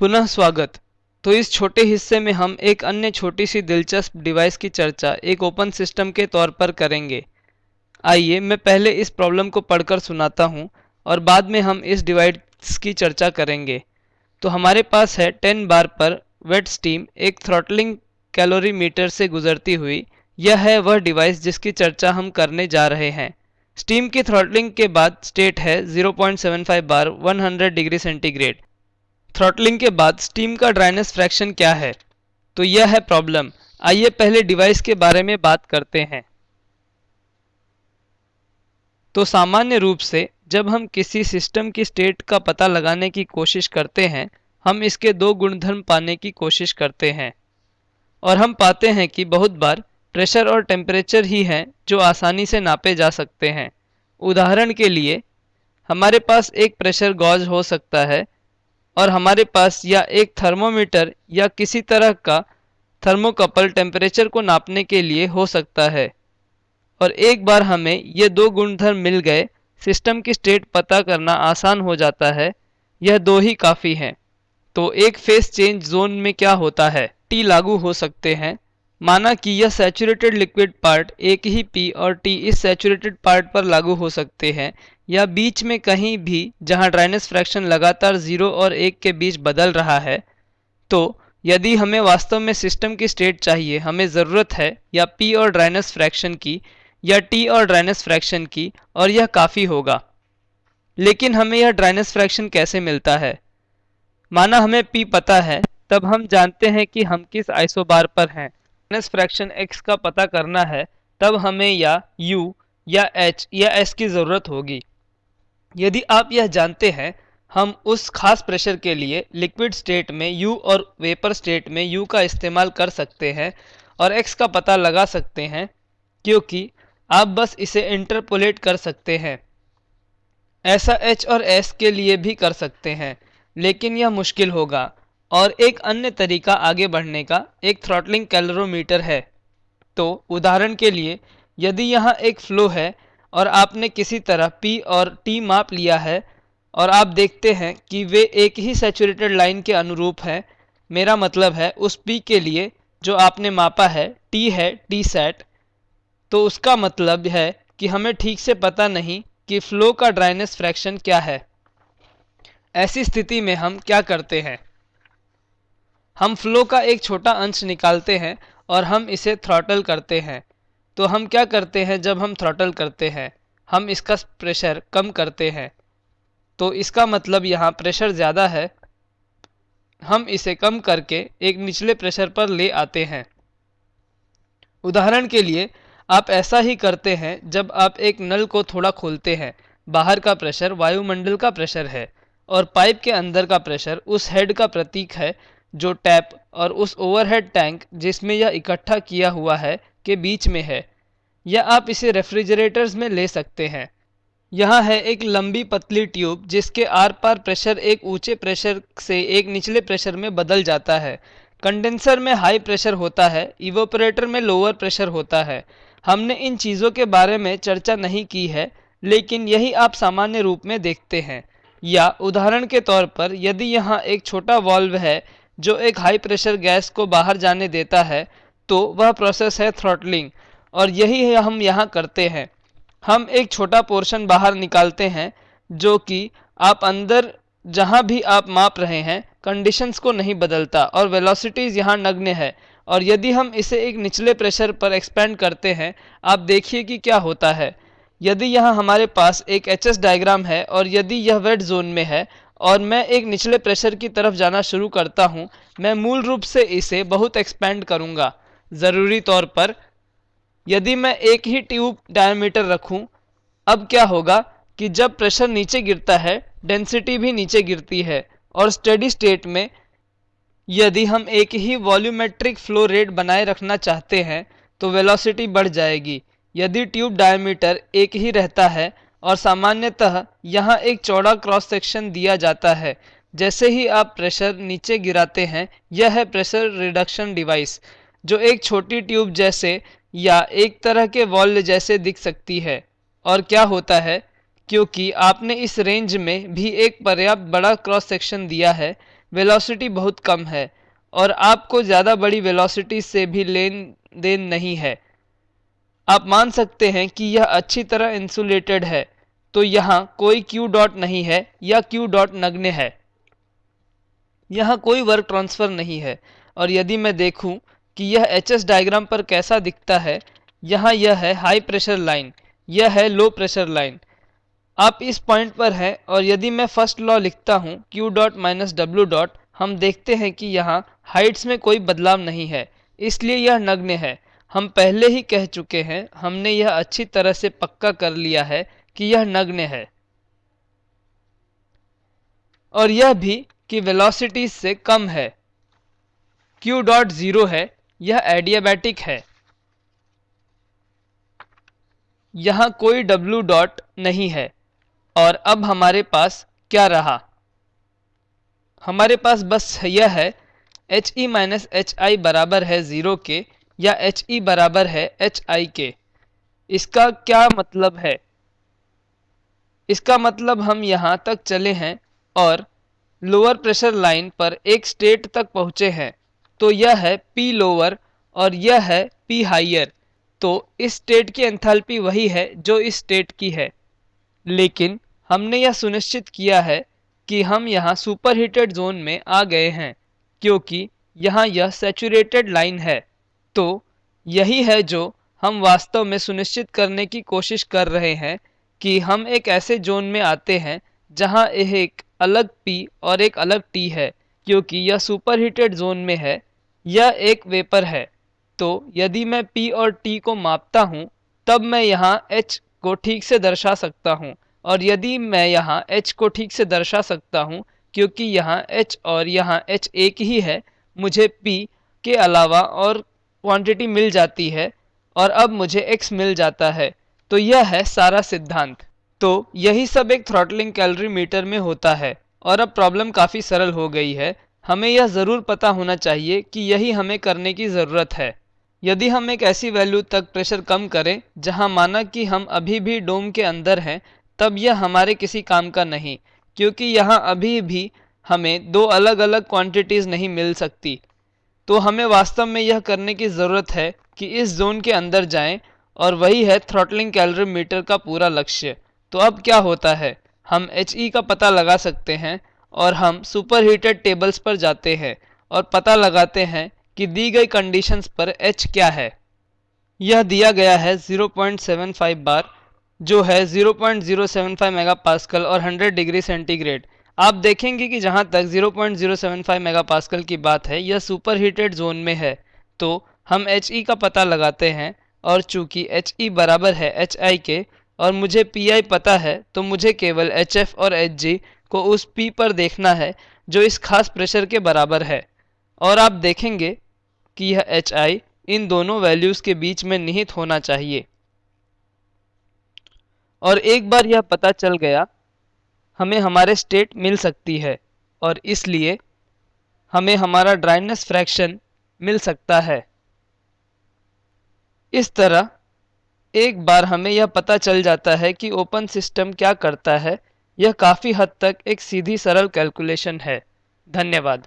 पुनः स्वागत। तो इस छोटे हिस्से में हम एक अन्य छोटी सी दिलचस्प डिवाइस की चर्चा एक ओपन सिस्टम के तौर पर करेंगे। आइए मैं पहले इस प्रॉब्लम को पढ़कर सुनाता हूँ और बाद में हम इस डिवाइस की चर्चा करेंगे। तो हमारे पास है 10 बार पर वेट स्टीम एक थ्रॉटलिंग कैलोरी मीटर से गुजरती हुई। यह है वह डिवाइस जिसकी चर्चा हम करने जा रहे हैं। स्टीम की थ्रॉटलिंग के बाद स्टेट है 0.75 बार 100 डिग्री सेंटीग्रेड। थ्रॉटलिंग के बाद स्टीम का ड्राइनेस फ्रैक्शन क्या है? तो यह है प्रॉब्लम आइए पहले डिवाइस के बारे में बात करते हैं। तो सामान्य रूप से, जब हम किसी सिस्टम की स्टेट का पता लगाने की कोशिश करते हैं, हम इसके दो गुणधर्म पाने की कोशिश करते हैं। और हम पाते हैं कि बहुत बार प्रेशर और टेम्परेचर ही हैं जो आसानी से नापे जा सकते हैं। उदाहरण के लिए, हमारे पास एक प्रेशर गॉज हो सकता है और हमारे पास या एक थर्मोमीटर या किसी तरह का थर्मोकपल टेम्परेचर को नापने के लिए हो सकता है। और एक बार हमें ये दो गुणधर्म मिल गए सिस्टम की स्टेट पता करना आसान हो जाता है। यह दो ही काफ़ी हैं। तो एक फेस चेंज जोन में क्या होता है? टी लागू हो सकते हैं। माना कि यह सैचुरेटेड लिक्विड पार्ट एक ही पी और टी इस सैचुरेटेड पार्ट पर लागू हो सकते हैं। या बीच में कहीं भी जहाँ ड्राइनेस फ्रैक्शन लगातार ज़ीरो और एक के बीच बदल रहा है तो यदि हमें वास्तव में सिस्टम की स्टेट चाहिए, हमें ज़रूरत है या पी और ड्राइनेस फ्रैक्शन की या टी और ड्राइनेस फ्रैक्शन की, और यह काफ़ी होगा। लेकिन हमें यह ड्राइनेस फ्रैक्शन कैसे मिलता है? माना हमें पी पता है, तब हम जानते हैं कि हम किस आइसोबार पर हैं। ड्राइनेस फ्रैक्शन एक्स का पता करना है, तब हमें या यू या एच या एस की ज़रूरत होगी। यदि आप यह जानते हैं, हम उस खास प्रेशर के लिए लिक्विड स्टेट में U और वेपर स्टेट में U का इस्तेमाल कर सकते हैं और X का पता लगा सकते हैं, क्योंकि आप बस इसे इंटरपोलेट कर सकते हैं। ऐसा H और S के लिए भी कर सकते हैं, लेकिन यह मुश्किल होगा। और एक अन्य तरीका आगे बढ़ने का, एक थ्रॉटलिंग कैलोरीमीटर है। तो उदाहरण के लिए, यदि यहाँ एक फ्लो है और आपने किसी तरह P और T माप लिया है और आप देखते हैं कि वे एक ही सैचुरेटेड लाइन के अनुरूप हैं। मेरा मतलब है उस P के लिए जो आपने मापा है, T है टी सेट तो उसका मतलब है कि हमें ठीक से पता नहीं कि फ्लो का ड्राइनेस फ्रैक्शन क्या है। ऐसी स्थिति में हम क्या करते हैं? हम फ्लो का एक छोटा अंश निकालते हैं और हम इसे थ्रॉटल करते हैं। तो हम क्या करते हैं जब हम थ्रॉटल करते हैं? हम इसका प्रेशर कम करते हैं। तो इसका मतलब यहाँ प्रेशर ज़्यादा है। हम इसे कम करके एक निचले प्रेशर पर ले आते हैं। उदाहरण के लिए, आप ऐसा ही करते हैं जब आप एक नल को थोड़ा खोलते हैं। बाहर का प्रेशर वायुमंडल का प्रेशर है और पाइप के अंदर का प्रेशर उस हेड का प्रतीक है जो टैप और उस ओवरहेड टैंक जिसमें यह इकट्ठा किया हुआ है के बीच में है। या आप इसे रेफ्रिजरेटर्स में ले सकते हैं। यहाँ है एक लंबी पतली ट्यूब, जिसके आर पार प्रेशर एक ऊँचे प्रेशर से एक निचले प्रेशर में बदल जाता है। कंडेंसर में हाई प्रेशर होता है, इवोपरेटर में लोअर प्रेशर होता है। हमने इन चीज़ों के बारे में चर्चा नहीं की है, लेकिन यही आप सामान्य रूप में देखते हैं। या उदाहरण के तौर पर, यदि यहाँ एक छोटा वॉल्व है, जो एक हाई प्रेशर गैस को बाहर जाने देता है तो वह प्रोसेस है थ्रॉटलिंग। और यही है हम यहाँ करते हैं। हम एक छोटा पोर्शन बाहर निकालते हैं, जो कि आप अंदर जहाँ भी आप माप रहे हैं कंडीशंस को नहीं बदलता और वेलोसिटीज़ यहाँ नग्न है। और यदि हम इसे एक निचले प्रेशर पर एक्सपेंड करते हैं, आप देखिए कि क्या होता है। यदि यहाँ हमारे पास एक एच एस डायग्राम है और यदि यह वेट जोन में है और मैं एक निचले प्रेशर की तरफ़ जाना शुरू करता हूँ, मैं मूल रूप से इसे बहुत एक्सपेंड करूँगा। ज़रूरी तौर पर यदि मैं एक ही ट्यूब डायमीटर रखूँ, अब क्या होगा कि जब प्रेशर नीचे गिरता है डेंसिटी भी नीचे गिरती है और स्टडी स्टेट में यदि हम एक ही वॉल्यूमेट्रिक फ्लो रेट बनाए रखना चाहते हैं तो वेलोसिटी बढ़ जाएगी। यदि ट्यूब डायमीटर एक ही रहता है और सामान्यतः यहाँ एक चौड़ा क्रॉस सेक्शन दिया जाता है, जैसे ही आप प्रेशर नीचे गिराते हैं, यह है प्रेशर रिडक्शन डिवाइस जो एक छोटी ट्यूब जैसे या एक तरह के वॉल जैसे दिख सकती है। और क्या होता है? क्योंकि आपने इस रेंज में भी एक पर्याप्त बड़ा क्रॉस सेक्शन दिया है वेलोसिटी बहुत कम है और आपको ज़्यादा बड़ी वेलोसिटी से भी लेन देन नहीं है। आप मान सकते हैं कि यह अच्छी तरह इंसुलेटेड है तो यहाँ कोई क्यू डॉट नहीं है या क्यू डॉट नग्न है। यहाँ कोई वर्क ट्रांसफ़र नहीं है और यदि मैं देखूँ कि यह एच एस डायग्राम पर कैसा दिखता है? यहाँ यह है हाई प्रेशर लाइन यह है लो प्रेशर लाइन आप इस पॉइंट पर हैं और यदि मैं फ़र्स्ट लॉ लिखता हूँ Q dot minus W dot हम देखते हैं कि यहाँ हाइट्स में कोई बदलाव नहीं है, इसलिए यह नग्न है. हम पहले ही कह चुके हैं, हमने यह अच्छी तरह से पक्का कर लिया है कि यह नग्न है. और यह भी कि वेलोसिटी से कम है. Q डॉट ज़ीरो है यह एडियाबैटिक है। यहाँ कोई w डॉट नहीं है। और अब हमारे पास क्या रहा? हमारे पास बस यह है H E minus H I बराबर है ज़ीरो के या एच ई बराबर है एच आई के। इसका क्या मतलब है? इसका मतलब हम यहाँ तक चले हैं और लोअर प्रेशर लाइन पर एक स्टेट तक पहुँचे हैं। तो यह है पी लोअर और यह है पी हाइयर तो इस स्टेट की एंथैल्पी वही है जो इस स्टेट की है। लेकिन हमने यह सुनिश्चित किया है कि हम यहाँ सुपर हीटेड जोन में आ गए हैं, क्योंकि यहाँ यह सेचूरेटेड लाइन है। तो यही है जो हम वास्तव में सुनिश्चित करने की कोशिश कर रहे हैं कि हम एक ऐसे जोन में आते हैं जहाँ एक अलग पी और एक अलग टी है, क्योंकि यह सुपर हीटेड जोन में है। यह एक वेपर है। तो यदि मैं P और T को मापता हूँ, तब मैं यहाँ H को ठीक से दर्शा सकता हूँ। और यदि मैं यहाँ H को ठीक से दर्शा सकता हूँ, क्योंकि यहाँ H और यहाँ H एक ही है, मुझे P के अलावा और क्वांटिटी मिल जाती है, और अब मुझे X मिल जाता है। तो यह है सारा सिद्धांत। तो यही सब एक थ्रॉटलिंग कैलोरी मीटर में होता है, और अब प्रॉब्लम काफ़ी सरल हो गई है। हमें यह ज़रूर पता होना चाहिए कि यही हमें करने की ज़रूरत है। यदि हम एक ऐसी वैल्यू तक प्रेशर कम करें, जहाँ माना कि हम अभी भी डोम के अंदर हैं, तब यह हमारे किसी काम का नहीं, क्योंकि यहाँ अभी भी हमें दो अलग अलग क्वांटिटीज़ नहीं मिल सकती। तो हमें वास्तव में यह करने की ज़रूरत है कि इस जोन के अंदर जाएँ, और वही है थ्रॉटलिंग कैलोरीमीटर का पूरा लक्ष्य। तो अब क्या होता है? हम एच ई का पता लगा सकते हैं और हम सुपर हीटेड टेबल्स पर जाते हैं और पता लगाते हैं कि दी गई कंडीशंस पर एच क्या है। यह दिया गया है 0.75 बार जो है 0.075 मेगापास्कल और 100 डिग्री सेंटीग्रेड आप देखेंगे कि जहाँ तक 0.075 मेगापास्कल की बात है, यह सुपर हीटेड जोन में है। तो हम एच ई का पता लगाते हैं और चूँकि एच ई बराबर है एच आई के और मुझे पी आई पता है तो मुझे केवल एच एफ़ और एच जी को उस पी पर देखना है, जो इस खास प्रेशर के बराबर है। और आप देखेंगे कि यह एच आई इन दोनों वैल्यूज़ के बीच में निहित होना चाहिए। और एक बार यह पता चल गया, हमें हमारे स्टेट मिल सकती है, और इसलिए हमें हमारा ड्राइनेस फ्रैक्शन मिल सकता है। इस तरह एक बार हमें यह पता चल जाता है कि ओपन सिस्टम क्या करता है यह काफ़ी हद तक एक सीधी सरल कैलकुलेशन है। धन्यवाद।